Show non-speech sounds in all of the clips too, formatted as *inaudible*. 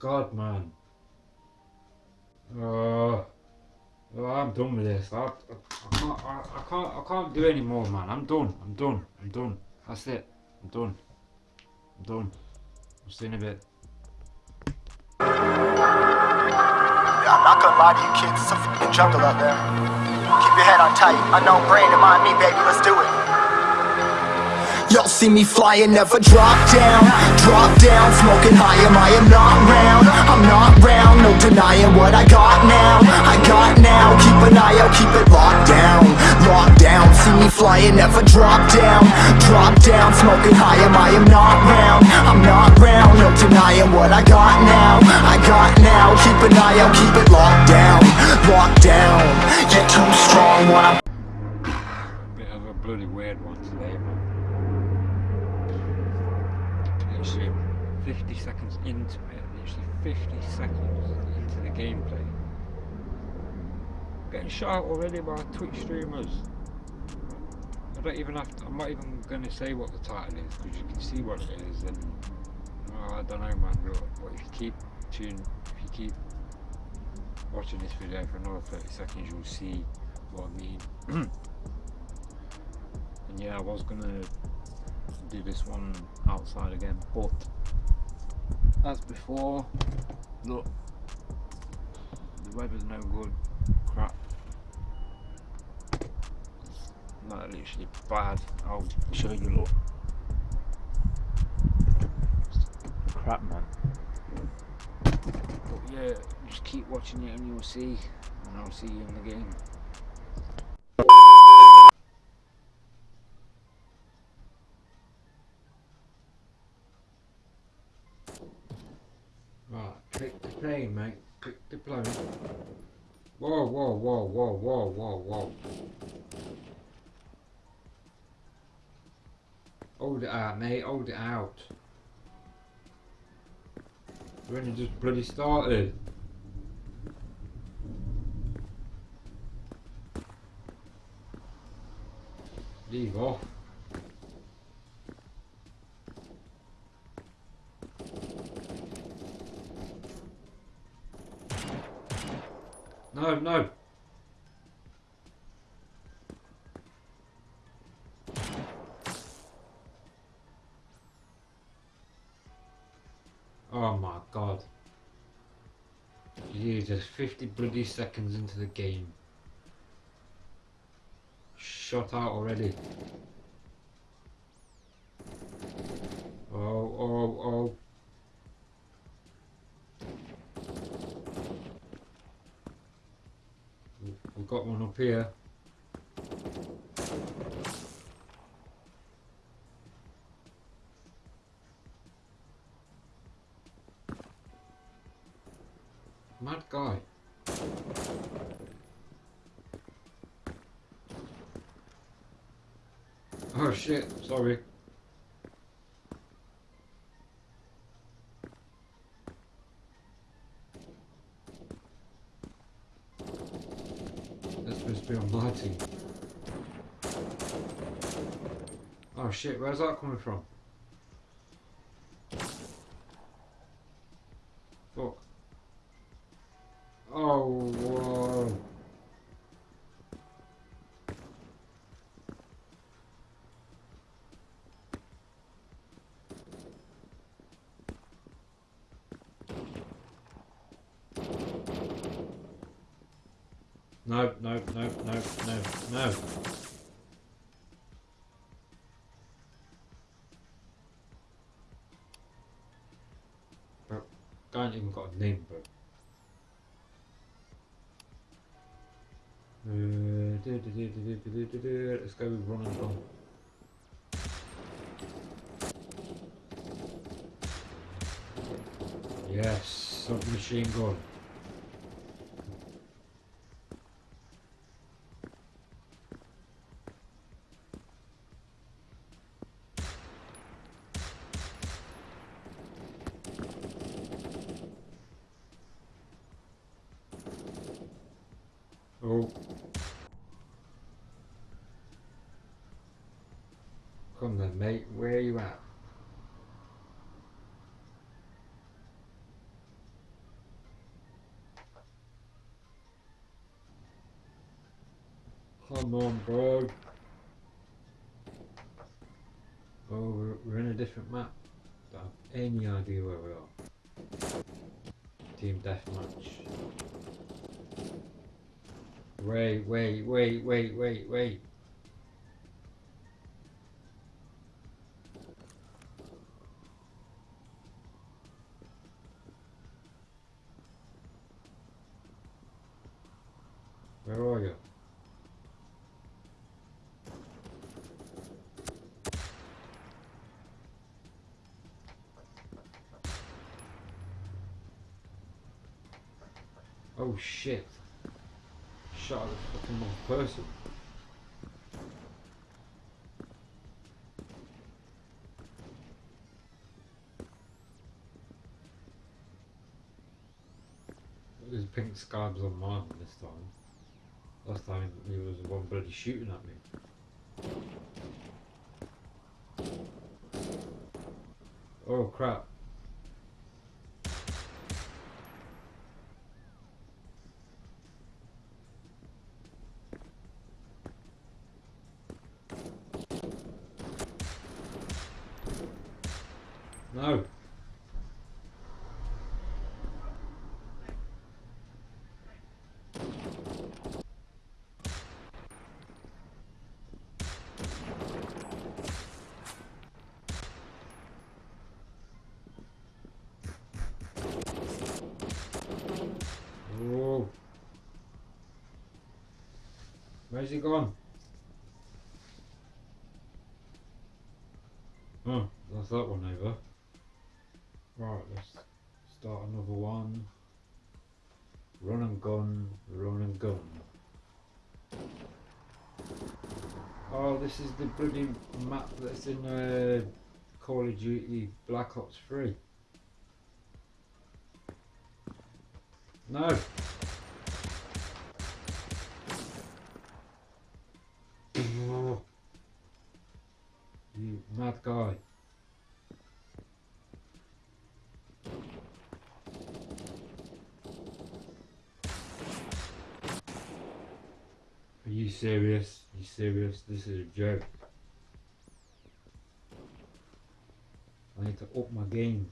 god, man. Uh, I'm done with this. I, I, I, can't, I, I can't. I can't do any more, man. I'm done. I'm done. I'm done. That's it. I'm done. I'm done. I'll see you in a bit. Yeah, I'm not gonna lie to you kids, it's a fucking jungle out there. Keep your head on tight, unknown brain and mind me, baby, let's do it. Y'all see me flying, never drop down. Drop down, smoking high, am I am not round? I'm not round, no denying what I got now. I got now, keep an eye out, keep it locked down. Locked down, see me flying, never drop down. Drop down, smoking high, am I am not round? I'm not round, no denying what I got now. I got now, keep an eye out, keep it locked down. Locked down, you're too strong when I'm Bit of a bloody weird one today, man. Literally 50 seconds into it, literally 50 seconds into the gameplay. Getting shot already by Twitch streamers. I don't even have to, I'm not even going to say what the title is because you can see what it is and oh, I don't know man, but, if you keep tune, if you keep watching this video for another 30 seconds you'll see what I mean. *clears throat* and yeah, I was gonna do this one outside again, but as before, look, the weather's no good, crap. it's Not literally bad. I'll show you. Look, crap, man. But yeah, just keep watching it and you'll see, and I'll see you in the game. Right, click the plane, mate. Click plane. Whoa, whoa, whoa, whoa, whoa, whoa, whoa. Hold it out, mate. Hold it out. We're only just bloody started. Leave off. No, no. Oh my god. Jesus, 50 bloody seconds into the game. Shot out already. Oh, oh, oh. We've got one up here. Mad guy. Oh shit, sorry. goodness be almighty. Oh shit, where's that coming from? No, no, no, no, no, no. Bro, I ain't even got a name, bro. Uh, Let's go with Ron and Yes, submachine gun. Oh. Come then, mate. Where are you at? Come on, bro. Oh, we're, we're in a different map. Don't have any idea where we are. Team Deathmatch. Wait, wait, wait, wait, wait, wait. Where are you? Oh shit. Shot at fucking wrong person. There's pink scabs on mine this time. Last time he was the one bloody shooting at me. Oh crap. No. Oh. Where's he gone? Oh, that's that one over. Right, let's start another one. Run and gun, run and gun. Oh, this is the bloody map that's in uh, Call of Duty Black Ops 3. No! Mad guy. Are you serious? Are you serious? This is a joke. I need to up my game.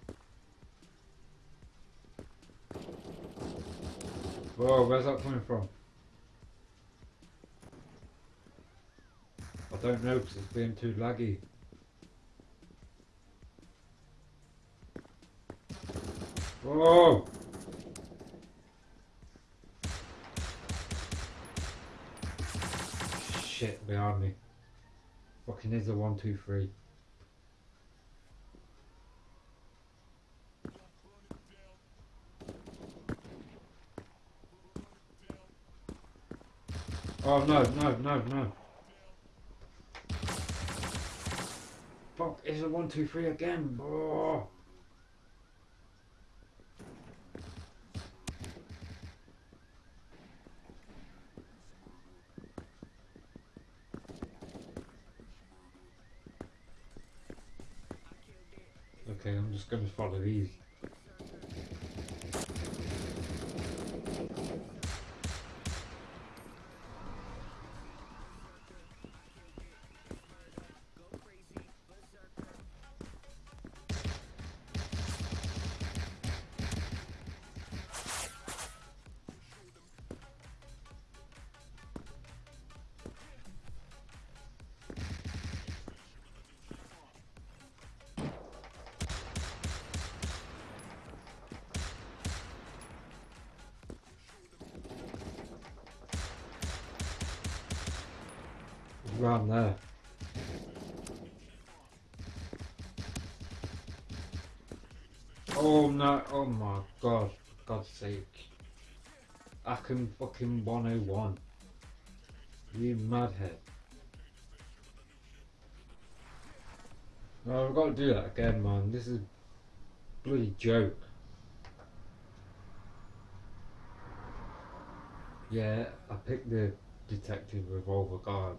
Whoa, where's that coming from? I don't know because it's being too laggy. Whoa! Shit, behind me. Fucking is a one, two, three. Oh no, no, no, no. Fuck, is a one, two, three again. Oh. Okay, I'm just gonna follow these. Around there. Oh no, oh my god, for God's sake. I can fucking 101. You madhead. No, I've got to do that again, man. This is bloody joke. Yeah, I picked the detective revolver guard,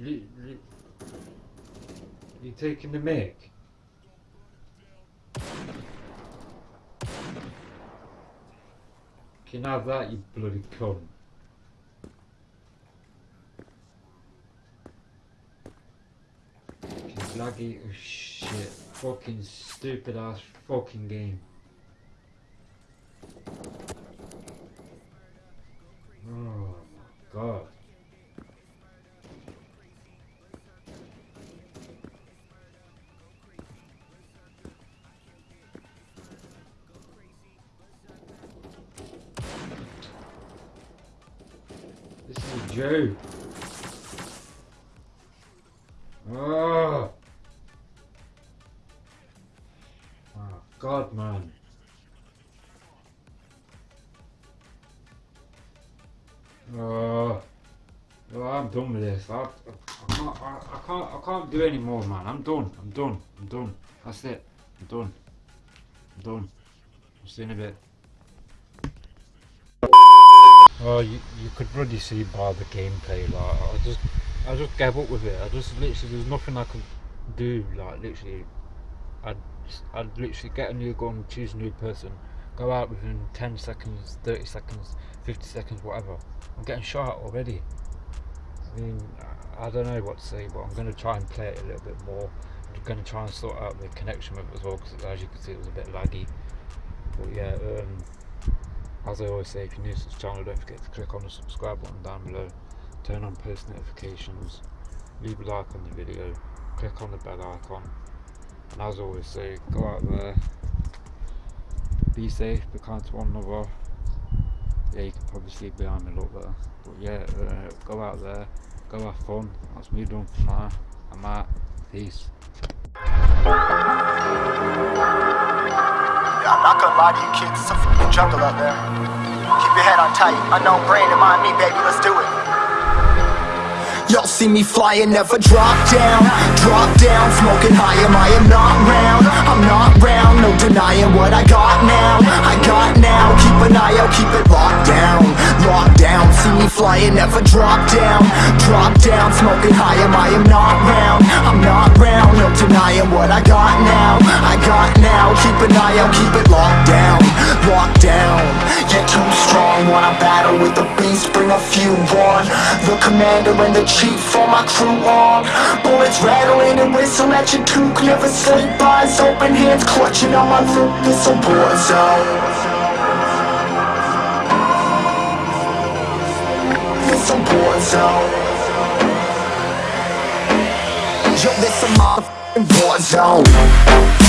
You, taking the mic? Can have that, you bloody cunt? Laggy as shit. Fucking stupid ass fucking game. Oh my god. This is a joke. Oh. Oh ah, God, man. Oh. Oh, I'm done with this. I, I, I can't. I, I can't. I can't do any more, man. I'm done. I'm done. I'm done. That's it. I'm done. I'm done. I'll see you in a bit. Oh, you, you could really see by the gameplay, like, I just, I just gave up with it, I just, literally, there's nothing I could do, like, literally, I'd, I'd literally get a new gun, choose a new person, go out within 10 seconds, 30 seconds, 50 seconds, whatever, I'm getting shot already, I mean, I I don't know what to say, but I'm going to try and play it a little bit more, I'm going to try and sort out the connection with it as well, because as you can see, it was a bit laggy, but yeah, um, as I always say, if you're new to this channel, don't forget to click on the subscribe button down below, turn on post notifications, leave a like on the video, click on the bell icon, and as I always say, go out there, be safe, be kind to one another. Yeah, you can probably see behind me a little bit, but yeah, uh, go out there, go have fun. That's me done for now. I'm out. Peace. I'm not gonna lie to you kids, it's a fucking jungle out there. Keep your head on tight, unknown brain and mind me, baby, let's do it. Y'all see me flying, never drop down. Drop down, smoking high, am I am not round? I'm not round, no denying what I got now. I got now, keep an eye out, keep it locked down. Locked down, see me flying, never drop down. Drop down, smoking high, am I am not round? I'm not round, no denying what I got now. I got now, keep an eye out, keep it locked down Locked down, yeah too strong Wanna battle with the beast, bring a few on. The commander and the chief for my crew on. Bullets rattling and whistle at your toque Never sleep, eyes open, hands clutching on my loot This a war zone This a war zone Yo, this a motherfucking war zone